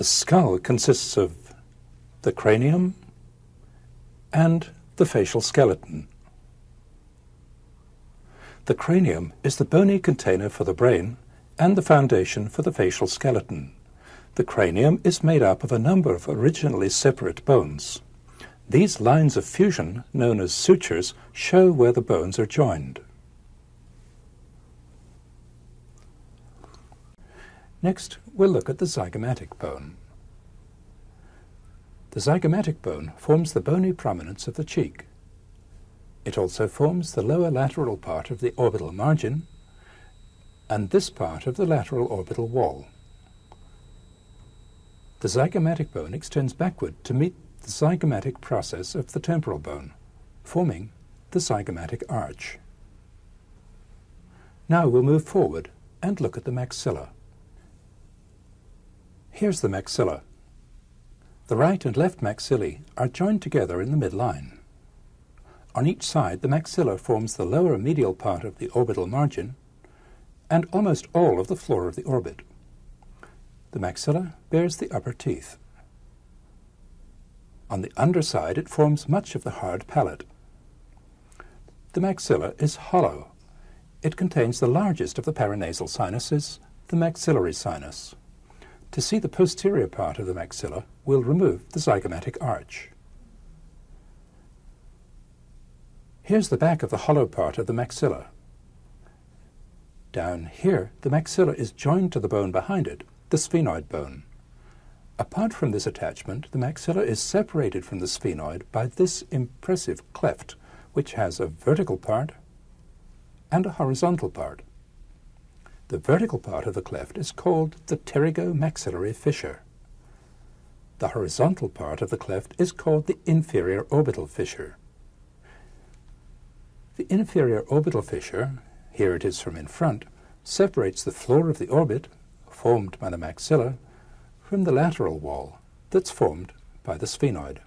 The skull consists of the cranium and the facial skeleton. The cranium is the bony container for the brain and the foundation for the facial skeleton. The cranium is made up of a number of originally separate bones. These lines of fusion, known as sutures, show where the bones are joined. Next, we'll look at the zygomatic bone. The zygomatic bone forms the bony prominence of the cheek. It also forms the lower lateral part of the orbital margin and this part of the lateral orbital wall. The zygomatic bone extends backward to meet the zygomatic process of the temporal bone, forming the zygomatic arch. Now we'll move forward and look at the maxilla. Here's the maxilla. The right and left maxillae are joined together in the midline. On each side, the maxilla forms the lower medial part of the orbital margin and almost all of the floor of the orbit. The maxilla bears the upper teeth. On the underside, it forms much of the hard palate. The maxilla is hollow. It contains the largest of the paranasal sinuses, the maxillary sinus. To see the posterior part of the maxilla, we'll remove the zygomatic arch. Here's the back of the hollow part of the maxilla. Down here, the maxilla is joined to the bone behind it, the sphenoid bone. Apart from this attachment, the maxilla is separated from the sphenoid by this impressive cleft, which has a vertical part and a horizontal part. The vertical part of the cleft is called the pterygomaxillary fissure. The horizontal part of the cleft is called the inferior orbital fissure. The inferior orbital fissure, here it is from in front, separates the floor of the orbit, formed by the maxilla, from the lateral wall that's formed by the sphenoid.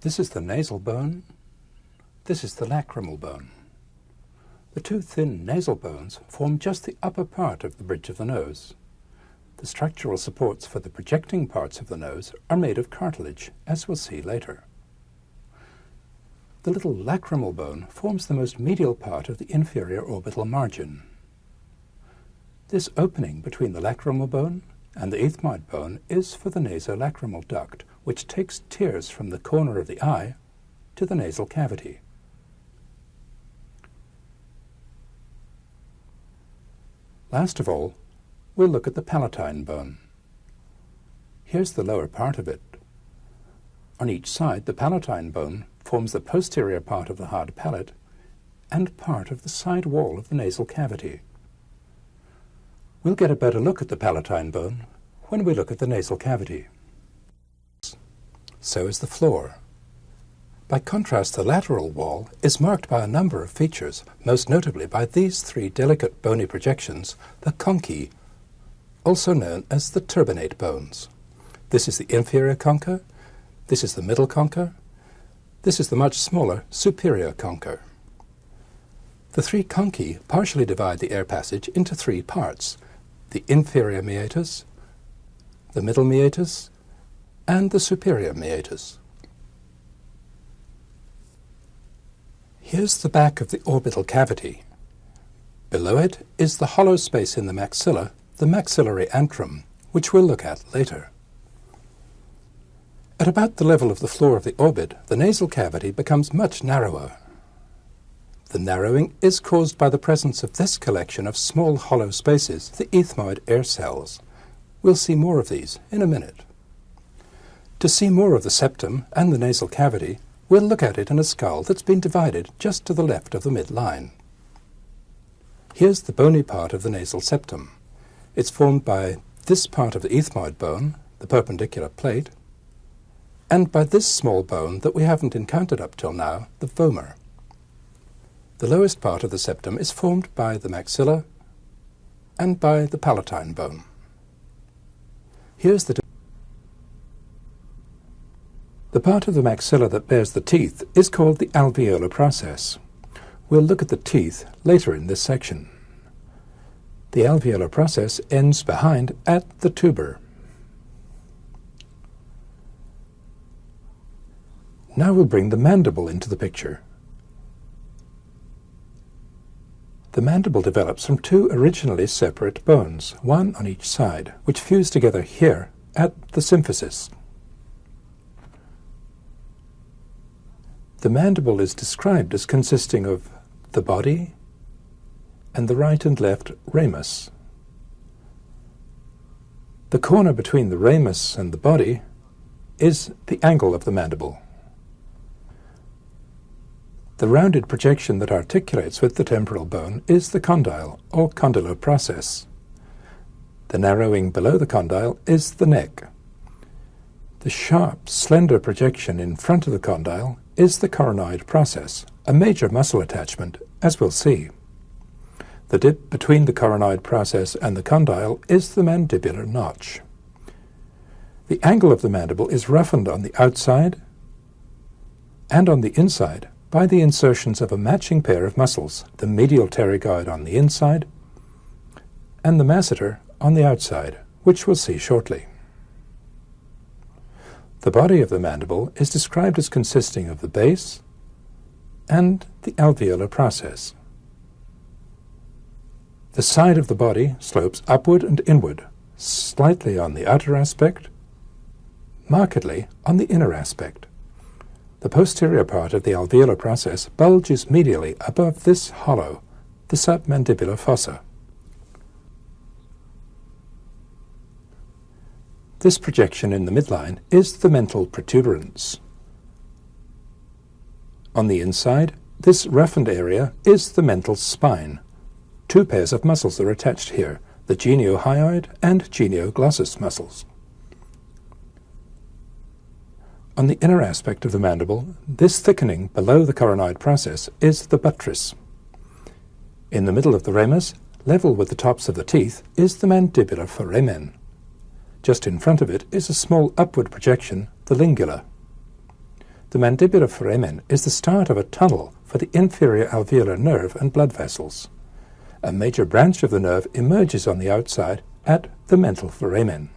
This is the nasal bone, this is the lacrimal bone. The two thin nasal bones form just the upper part of the bridge of the nose. The structural supports for the projecting parts of the nose are made of cartilage, as we'll see later. The little lacrimal bone forms the most medial part of the inferior orbital margin. This opening between the lacrimal bone and the ethmoid bone is for the nasolacrimal duct, which takes tears from the corner of the eye to the nasal cavity. Last of all, we'll look at the palatine bone. Here's the lower part of it. On each side, the palatine bone forms the posterior part of the hard palate and part of the side wall of the nasal cavity. We'll get a better look at the palatine bone when we look at the nasal cavity. So is the floor. By contrast, the lateral wall is marked by a number of features, most notably by these three delicate bony projections, the conchae, also known as the turbinate bones. This is the inferior concha, this is the middle concha, this is the much smaller superior concha. The three conchae partially divide the air passage into three parts, the inferior meatus, the middle meatus, and the superior meatus. Here's the back of the orbital cavity. Below it is the hollow space in the maxilla, the maxillary antrum, which we'll look at later. At about the level of the floor of the orbit, the nasal cavity becomes much narrower. The narrowing is caused by the presence of this collection of small hollow spaces, the ethmoid air cells. We'll see more of these in a minute. To see more of the septum and the nasal cavity, We'll look at it in a skull that's been divided just to the left of the midline. Here's the bony part of the nasal septum. It's formed by this part of the ethmoid bone, the perpendicular plate, and by this small bone that we haven't encountered up till now, the vomer. The lowest part of the septum is formed by the maxilla and by the palatine bone. Here's the the part of the maxilla that bears the teeth is called the alveolar process. We'll look at the teeth later in this section. The alveolar process ends behind at the tuber. Now we'll bring the mandible into the picture. The mandible develops from two originally separate bones, one on each side, which fuse together here at the symphysis. The mandible is described as consisting of the body and the right and left ramus. The corner between the ramus and the body is the angle of the mandible. The rounded projection that articulates with the temporal bone is the condyle, or condylar process. The narrowing below the condyle is the neck. The sharp, slender projection in front of the condyle is the coronoid process, a major muscle attachment, as we'll see. The dip between the coronoid process and the condyle is the mandibular notch. The angle of the mandible is roughened on the outside and on the inside by the insertions of a matching pair of muscles, the medial pterygoid on the inside and the masseter on the outside, which we'll see shortly. The body of the mandible is described as consisting of the base and the alveolar process. The side of the body slopes upward and inward, slightly on the outer aspect, markedly on the inner aspect. The posterior part of the alveolar process bulges medially above this hollow, the submandibular fossa. This projection in the midline is the mental protuberance. On the inside, this roughened area is the mental spine. Two pairs of muscles are attached here, the geniohyoid and genioglossus muscles. On the inner aspect of the mandible, this thickening below the coronoid process is the buttress. In the middle of the ramus, level with the tops of the teeth, is the mandibular foramen. Just in front of it is a small upward projection, the lingula. The mandibular foramen is the start of a tunnel for the inferior alveolar nerve and blood vessels. A major branch of the nerve emerges on the outside at the mental foramen.